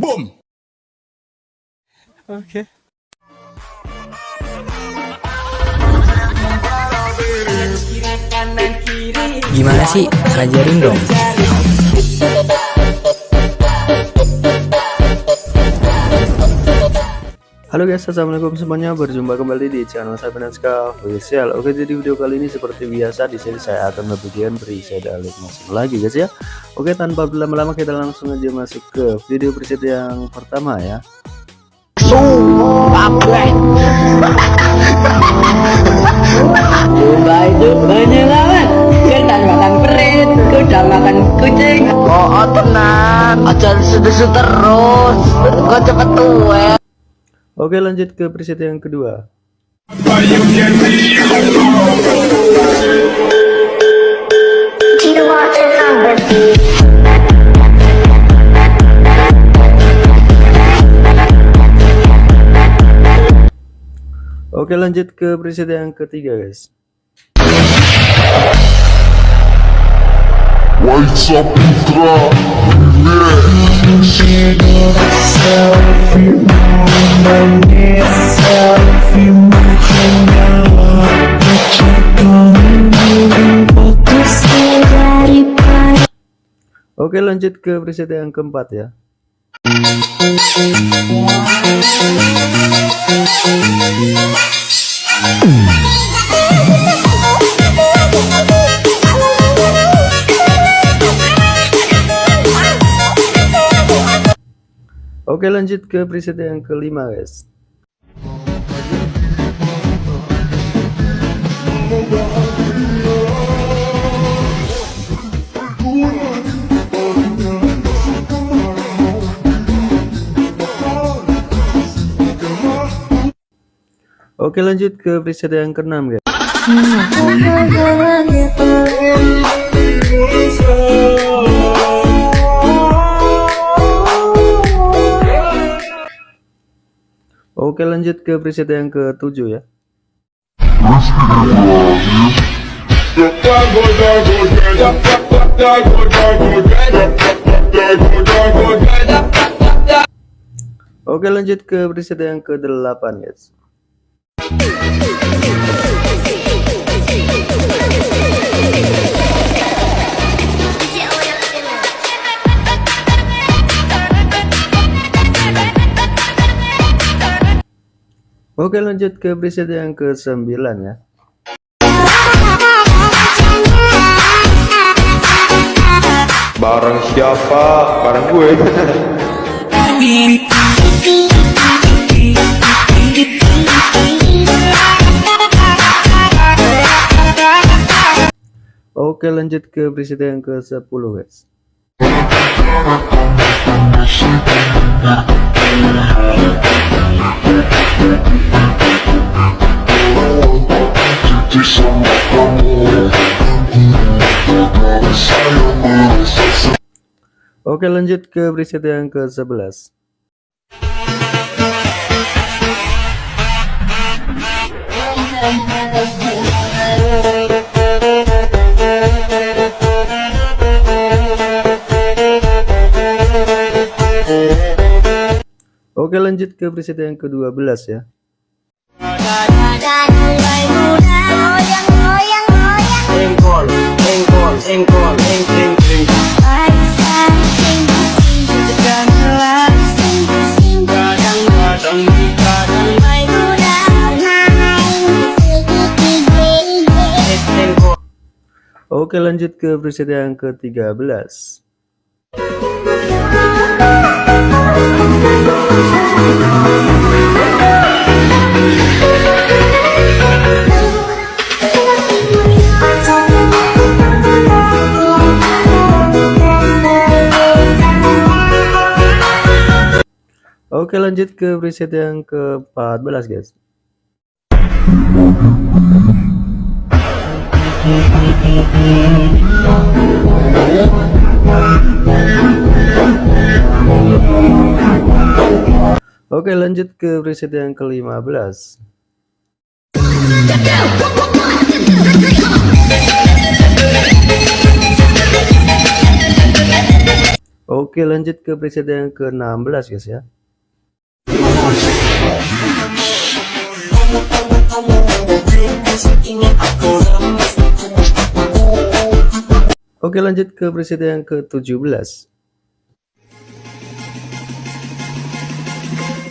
Boom. Oke. Gimana sih? Ajarin dong. Halo guys, assalamualaikum semuanya. Berjumpa kembali di channel saya Benaska Official. Oke, jadi video kali ini seperti biasa di sini saya akan membagikan preset alik masuk lagi guys ya. Oke, tanpa berlama-lama kita langsung aja masuk ke video preset yang pertama ya. Oh tenang Aja susu terus Kok cepet tua Oke, lanjut ke preset yang kedua. Oke, lanjut ke preset yang ketiga, guys. Putra Oke, lanjut ke preset yang keempat ya. Oke, lanjut ke preset yang kelima, guys. Oke lanjut ke preset yang keenam guys. Oke lanjut ke preset yang ketujuh ya. Oke lanjut ke preset yang ke-8 guys. Oke lanjut ke preset yang ke-9 ya. Bareng siapa? Bareng gue. Oke lanjut ke preset yang ke-10 guys. Oke lanjut ke preset yang ke-11. Oke lanjut ke preset yang ke-12 ya. Oke lanjut ke preset yang ke-13. Oke lanjut ke preset yang ke-14 guys. Oke lanjut ke preset yang ke-15. Oke lanjut ke preset yang ke-16 guys ya Oke lanjut ke preset yang ke-17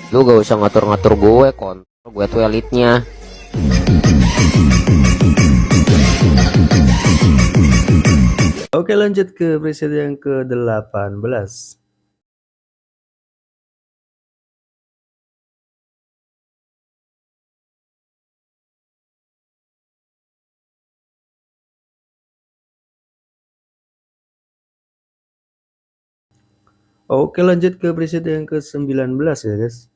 Lu gak usah ngatur-ngatur gue kon. Gue tuh elitnya. Oke lanjut ke preset yang ke-18 Oke lanjut ke preset yang ke-19 ya guys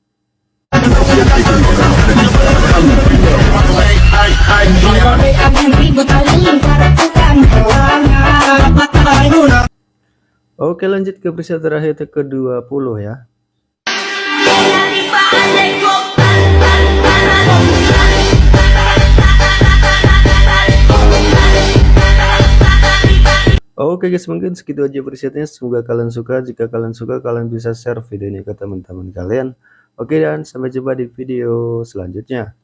Oke lanjut ke preset terakhir ke-20 ya. Oke guys mungkin segitu aja presetnya. Semoga kalian suka. Jika kalian suka kalian bisa share video ini ke teman-teman kalian Oke dan sampai jumpa di video selanjutnya